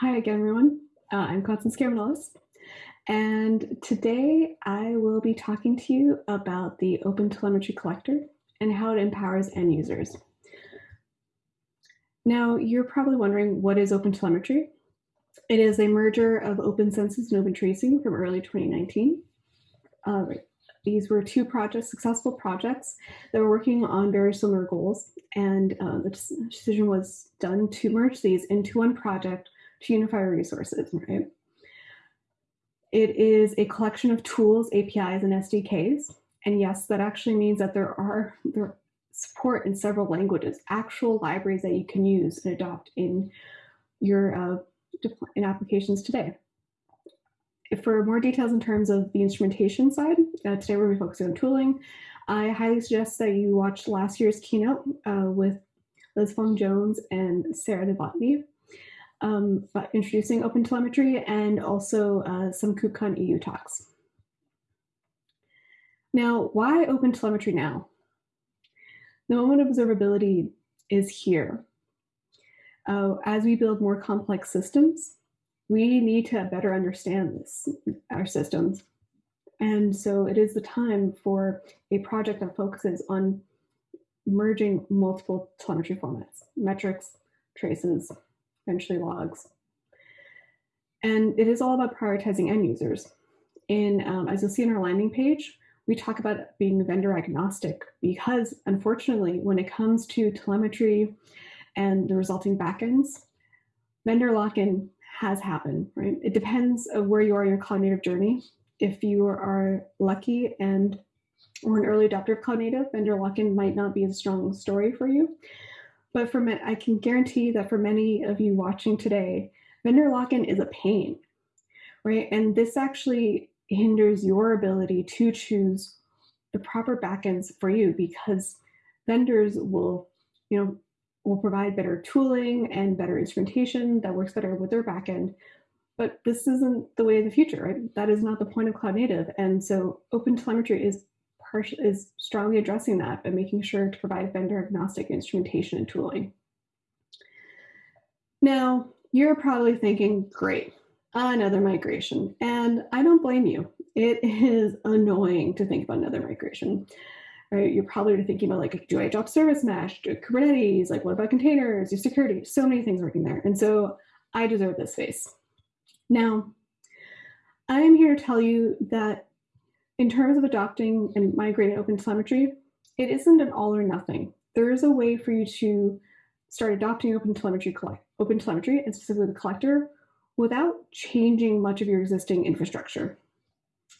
Hi again, everyone. Uh, I'm Constance Caramanolis, and today I will be talking to you about the OpenTelemetry Collector and how it empowers end users. Now, you're probably wondering what is OpenTelemetry? It is a merger of OpenCensus and Open Tracing from early 2019. Uh, these were two projects, successful projects that were working on very similar goals. And uh, the decision was done to merge these into one project to unify resources, right? It is a collection of tools, APIs, and SDKs. And yes, that actually means that there are there support in several languages, actual libraries that you can use and adopt in your uh, in applications today for more details in terms of the instrumentation side, uh, today we're be focusing on tooling. I highly suggest that you watch last year's keynote uh, with Liz Fong Jones and Sarah Novotny, um, introducing OpenTelemetry and also uh, some KubeCon EU talks. Now, why OpenTelemetry now? The moment of observability is here. Uh, as we build more complex systems, we need to better understand this, our systems. And so it is the time for a project that focuses on merging multiple telemetry formats, metrics, traces, eventually logs. And it is all about prioritizing end users. In, um, as you'll see in our landing page, we talk about being vendor agnostic because unfortunately, when it comes to telemetry and the resulting backends, vendor lock-in has happened, right? It depends of where you are in your cloud native journey. If you are lucky and or an early adopter of cloud native, vendor lock-in might not be a strong story for you. But for me, I can guarantee that for many of you watching today, vendor lock-in is a pain, right? And this actually hinders your ability to choose the proper backends for you because vendors will, you know, will provide better tooling and better instrumentation that works better with their backend. But this isn't the way of the future, right? That is not the point of cloud native. And so OpenTelemetry is is strongly addressing that by making sure to provide vendor agnostic instrumentation and tooling. Now, you're probably thinking, great, another migration. And I don't blame you. It is annoying to think about another migration right? You're probably thinking about like, do I drop service mesh, do Kubernetes, like what about containers, do security, so many things working there. And so I deserve this space. Now, I'm here to tell you that in terms of adopting and migrating OpenTelemetry, it isn't an all or nothing. There is a way for you to start adopting collect, OpenTelemetry and specifically the collector without changing much of your existing infrastructure.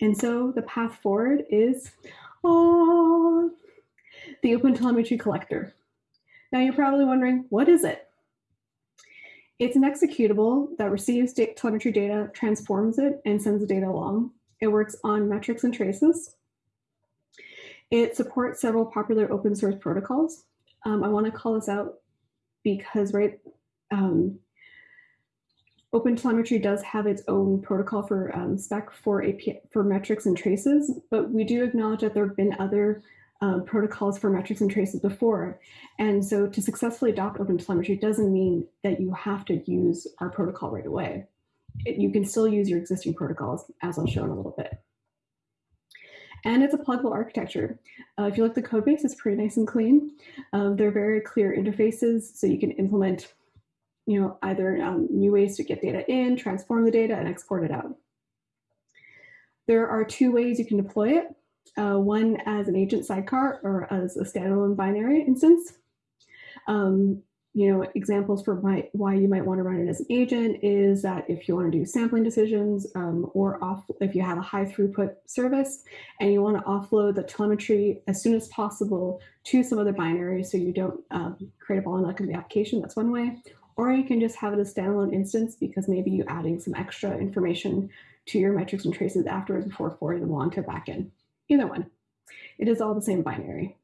And so the path forward is Oh, the OpenTelemetry Collector. Now you're probably wondering, what is it? It's an executable that receives telemetry data, transforms it, and sends the data along. It works on metrics and traces. It supports several popular open source protocols. Um, I want to call this out because, right, um, OpenTelemetry does have its own protocol for um, spec for API, for metrics and traces, but we do acknowledge that there have been other um, protocols for metrics and traces before. And so to successfully adopt OpenTelemetry doesn't mean that you have to use our protocol right away. You can still use your existing protocols, as I'll show in a little bit. And it's a pluggable architecture. Uh, if you look at the code base, it's pretty nice and clean. Um, they're very clear interfaces, so you can implement you know, either um, new ways to get data in, transform the data, and export it out. There are two ways you can deploy it. Uh, one as an agent sidecar or as a standalone binary instance. Um, you know, examples for my, why you might want to run it as an agent is that if you want to do sampling decisions um, or off, if you have a high throughput service and you want to offload the telemetry as soon as possible to some other binary so you don't um, create a bottleneck in the application, that's one way or you can just have it as standalone instance because maybe you're adding some extra information to your metrics and traces afterwards before forwarding them along to backend. Either one. It is all the same binary.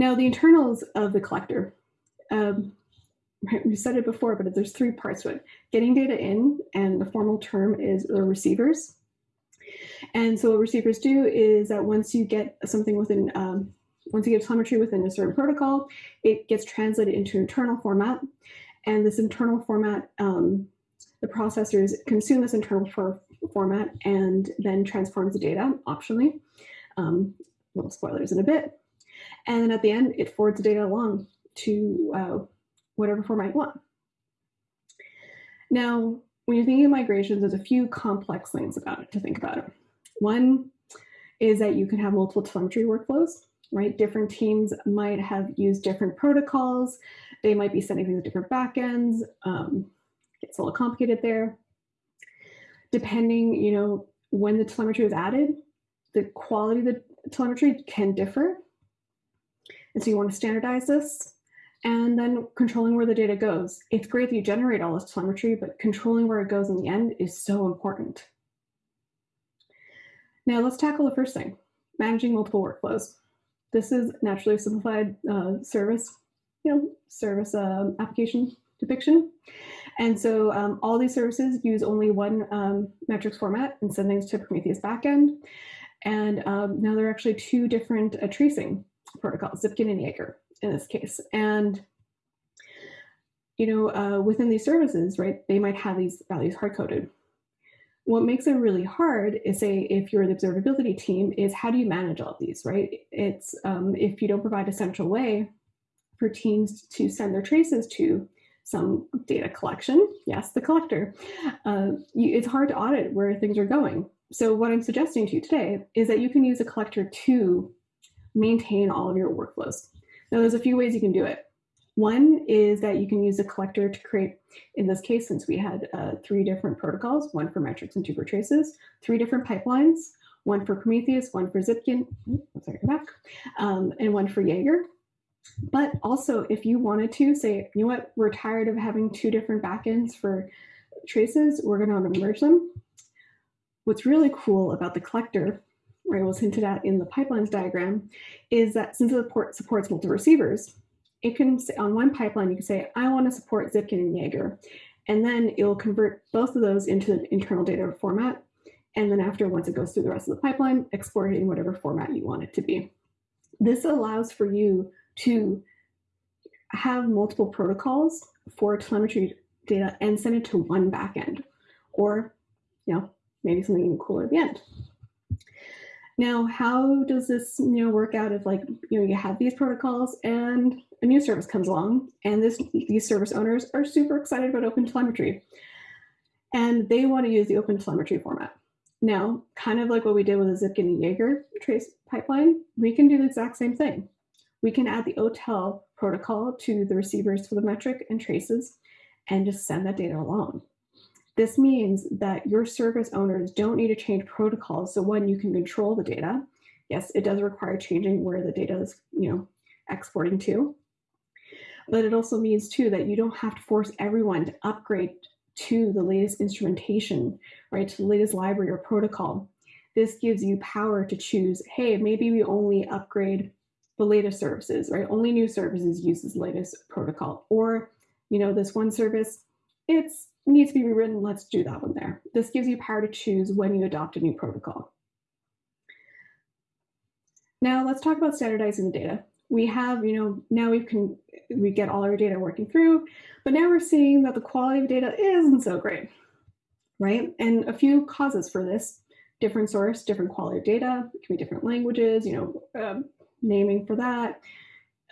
Now the internals of the collector. Um, we said it before, but there's three parts to it. Getting data in, and the formal term is the receivers. And so what receivers do is that once you get something within um, once you get telemetry within a certain protocol, it gets translated into internal format. And this internal format, um, the processors consume this internal for format and then transforms the data optionally. Um, little spoilers in a bit. And then at the end, it forwards the data along to uh, whatever format you want. Now, when you're thinking of migrations, there's a few complex things about it to think about it. One is that you can have multiple telemetry workflows, right? Different teams might have used different protocols. They might be sending things to different backends. Um, it's a little complicated there. Depending, you know, when the telemetry was added, the quality of the telemetry can differ. And so you want to standardize this and then controlling where the data goes. It's great that you generate all this telemetry, but controlling where it goes in the end is so important. Now let's tackle the first thing, managing multiple workflows. This is naturally a simplified uh, service, you know, service uh, application depiction. And so um, all these services use only one um, metrics format and send things to Prometheus backend. And um, now there are actually two different uh, tracing protocols, Zipkin and Jaeger in this case. And you know, uh, within these services, right, they might have these values hard coded. What makes it really hard is say if you're the observability team is how do you manage all these, right? It's um, if you don't provide a central way for teams to send their traces to some data collection, yes, the collector, uh, you, it's hard to audit where things are going. So what I'm suggesting to you today is that you can use a collector to maintain all of your workflows. Now there's a few ways you can do it. One is that you can use a collector to create, in this case, since we had uh, three different protocols, one for metrics and two for traces, three different pipelines, one for Prometheus, one for Zipkin, sorry, go back, um, and one for Jaeger. But also, if you wanted to say, you know what, we're tired of having two different backends for traces, we're going to merge them. What's really cool about the collector right, was hinted at in the pipelines diagram, is that since the port supports multiple receivers, it can say on one pipeline, you can say, I want to support Zipkin and Jaeger. And then it'll convert both of those into an internal data format. And then after, once it goes through the rest of the pipeline, export it in whatever format you want it to be. This allows for you to have multiple protocols for telemetry data and send it to one backend, or you know, maybe something even cooler at the end. Now, how does this you know work out if like you know you have these protocols and a new service comes along and this these service owners are super excited about open telemetry and they want to use the open telemetry format. Now, kind of like what we did with the Zipkin and Jaeger trace pipeline, we can do the exact same thing. We can add the OTel protocol to the receivers for the metric and traces and just send that data along. This means that your service owners don't need to change protocols. So one, you can control the data. Yes, it does require changing where the data is, you know, exporting to. But it also means too that you don't have to force everyone to upgrade to the latest instrumentation, right, to the latest library or protocol. This gives you power to choose, hey, maybe we only upgrade the latest services, right? Only new services use this latest protocol. Or, you know, this one service, it's needs to be rewritten, let's do that one there. This gives you power to choose when you adopt a new protocol. Now let's talk about standardizing the data. We have, you know, now we can, we get all our data working through, but now we're seeing that the quality of data isn't so great, right? And a few causes for this, different source, different quality of data, it can be different languages, you know, um, naming for that,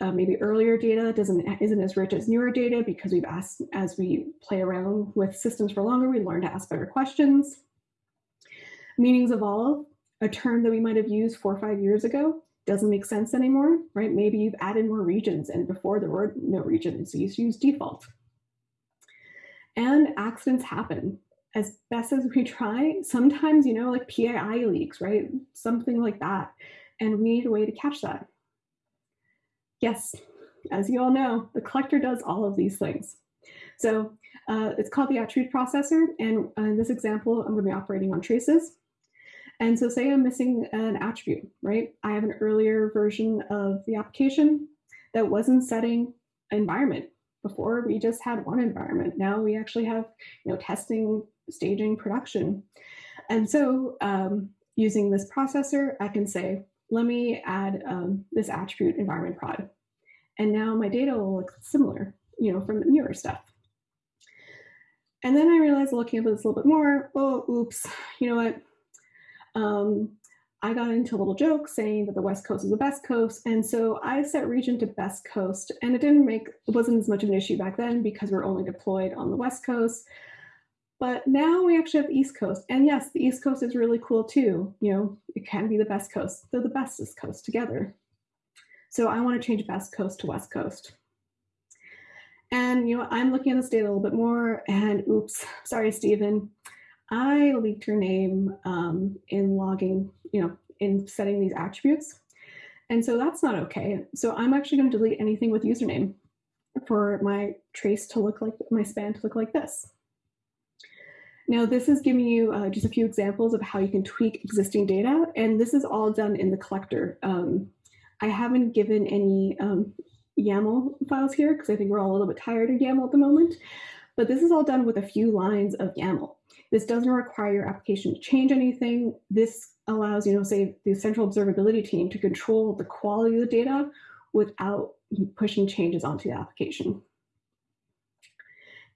uh, maybe earlier data doesn't isn't as rich as newer data because we've asked as we play around with systems for longer, we learn to ask better questions. Meanings evolve, a term that we might have used four or five years ago doesn't make sense anymore, right? Maybe you've added more regions and before there were no regions, so you use default. And accidents happen. As best as we try, sometimes, you know, like PII leaks, right? Something like that. And we need a way to catch that. Yes, as you all know, the collector does all of these things. So uh, it's called the attribute processor. And uh, in this example, I'm going to be operating on traces. And so say I'm missing an attribute, right? I have an earlier version of the application that wasn't setting environment. Before we just had one environment. Now we actually have, you know, testing, staging, production. And so um, using this processor, I can say, let me add um, this attribute environment prod. And now my data will look similar, you know, from the newer stuff. And then I realized looking at this a little bit more, oh, oops, you know what? Um, I got into a little joke saying that the West Coast is the best coast. And so I set region to best coast. And it didn't make, it wasn't as much of an issue back then because we're only deployed on the West Coast. But now we actually have the East Coast. And yes, the East Coast is really cool too. You know, it can be the best coast. They're the bestest coast together. So I want to change best coast to West Coast. And you know, I'm looking at this data a little bit more and oops, sorry, Stephen. I leaked your name um, in logging, you know, in setting these attributes. And so that's not okay. So I'm actually going to delete anything with username for my trace to look like my span to look like this. Now, this is giving you uh, just a few examples of how you can tweak existing data, and this is all done in the collector. Um, I haven't given any um, YAML files here because I think we're all a little bit tired of YAML at the moment, but this is all done with a few lines of YAML. This doesn't require your application to change anything. This allows, you know, say the central observability team to control the quality of the data without pushing changes onto the application.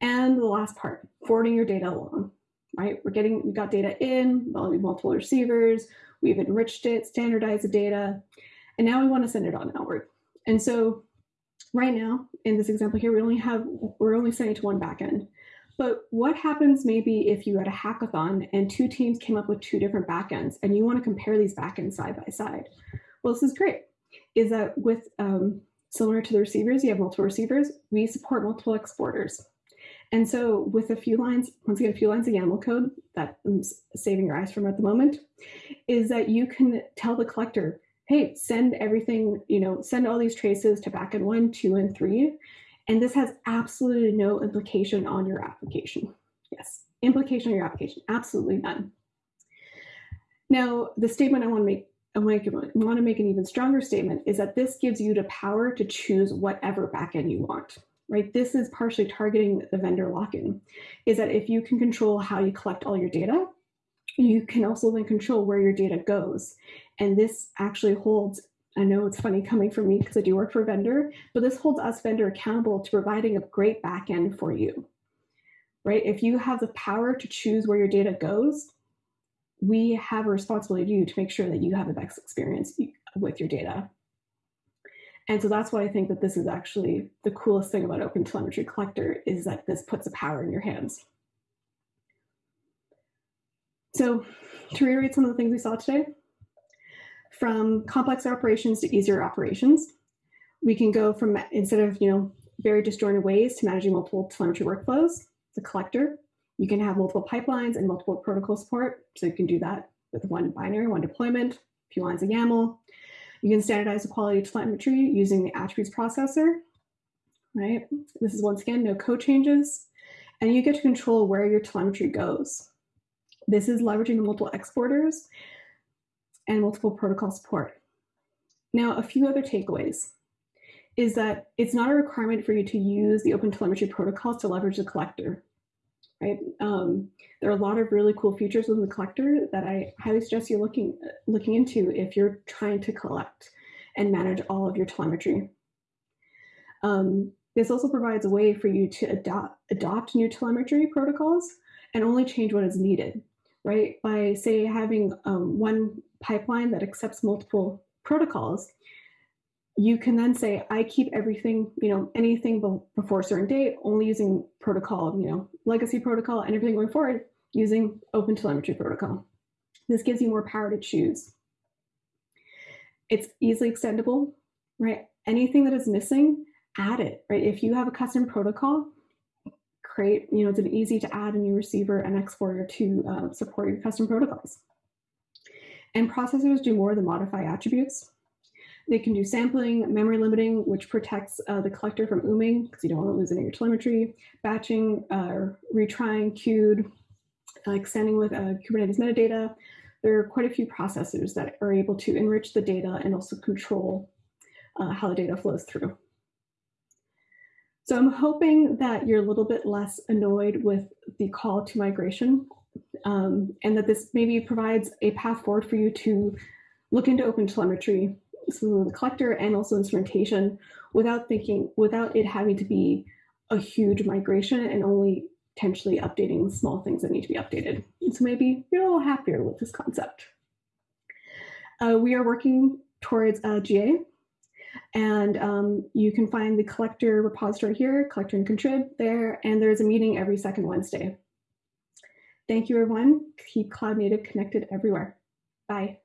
And the last part, forwarding your data along, right? We're getting, we got data in, multiple receivers, we've enriched it, standardized the data, and now we want to send it on outward. And so right now, in this example here, we only have, we're only sending to one backend. But what happens maybe if you had a hackathon and two teams came up with two different backends and you want to compare these backends side by side? Well, this is great. Is that with um, similar to the receivers, you have multiple receivers, we support multiple exporters. And so with a few lines, once again, a few lines of YAML code that I'm saving your eyes from at the moment, is that you can tell the collector, hey, send everything, you know, send all these traces to backend one, two, and three, and this has absolutely no implication on your application. Yes, implication on your application, absolutely none. Now, the statement I want to make, I want to make an even stronger statement is that this gives you the power to choose whatever backend you want, right? This is partially targeting the vendor lock-in, is that if you can control how you collect all your data, you can also then control where your data goes. And this actually holds I know it's funny coming from me because I do work for a vendor, but this holds us vendor accountable to providing a great backend for you, right? If you have the power to choose where your data goes, we have a responsibility to you to make sure that you have the best experience with your data. And so that's why I think that this is actually the coolest thing about Open Telemetry Collector is that this puts the power in your hands. So to reiterate some of the things we saw today, from complex operations to easier operations. We can go from instead of you know very disjointed ways to managing multiple telemetry workflows, the collector. You can have multiple pipelines and multiple protocol support. So you can do that with one binary, one deployment, a few lines of YAML. You can standardize the quality of telemetry using the attributes processor, right? This is once again, no code changes. And you get to control where your telemetry goes. This is leveraging the multiple exporters and multiple protocol support. Now, a few other takeaways is that it's not a requirement for you to use the OpenTelemetry protocols to leverage the collector, right? Um, there are a lot of really cool features within the collector that I highly suggest you looking, looking into if you're trying to collect and manage all of your telemetry. Um, this also provides a way for you to adopt, adopt new telemetry protocols and only change what is needed, right? By say having um, one pipeline that accepts multiple protocols, you can then say, I keep everything, you know, anything before a certain date, only using protocol, you know, legacy protocol and everything going forward using open telemetry protocol. This gives you more power to choose. It's easily extendable, right? Anything that is missing, add it, right? If you have a custom protocol, create, you know, it's an easy to add a new receiver and exporter to uh, support your custom protocols. And processors do more than modify attributes. They can do sampling, memory limiting, which protects uh, the collector from ooming because you don't want to lose any of your telemetry, batching, uh, retrying, queued, uh, extending with uh, Kubernetes metadata. There are quite a few processors that are able to enrich the data and also control uh, how the data flows through. So I'm hoping that you're a little bit less annoyed with the call to migration um, and that this maybe provides a path forward for you to look into open telemetry, so the collector and also instrumentation without thinking, without it having to be a huge migration and only potentially updating small things that need to be updated. And so maybe you're a little happier with this concept. Uh, we are working towards GA, and um, you can find the collector repository here, collector and contrib there, and there's a meeting every second Wednesday. Thank you, everyone. Keep Cloud Native connected everywhere. Bye.